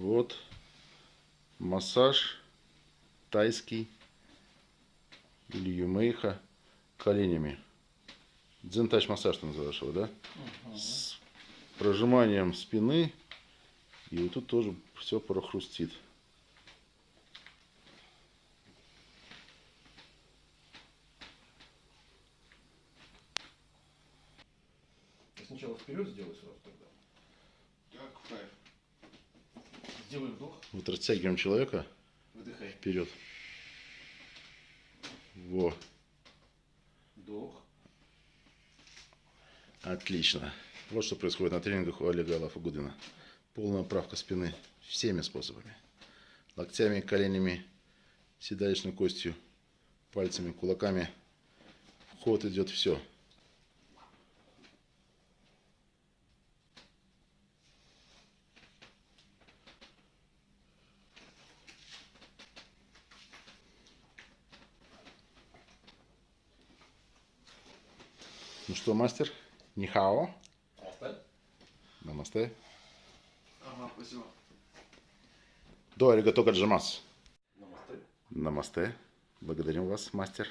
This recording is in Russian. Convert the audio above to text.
Вот массаж тайский или юмейха коленями. Дзентач массаж ты называешь его, да? С прожиманием спины. И вот тут тоже все прохрустит. Ты сначала вперед сделай сразу тогда. Сделай вдох, Вот растягиваем человека выдыхай. вперед. Во, Вдох. отлично. Вот что происходит на тренингах у Олега Алафагудина. Полная правка спины всеми способами. Локтями, коленями, седалищной костью, пальцами, кулаками. В ход идет все. Ну что, мастер? Нихао. Оставь. Намасте. Ага, спасибо. До аригато гаджимас. Намасте. Намасте. Благодарим вас, мастер.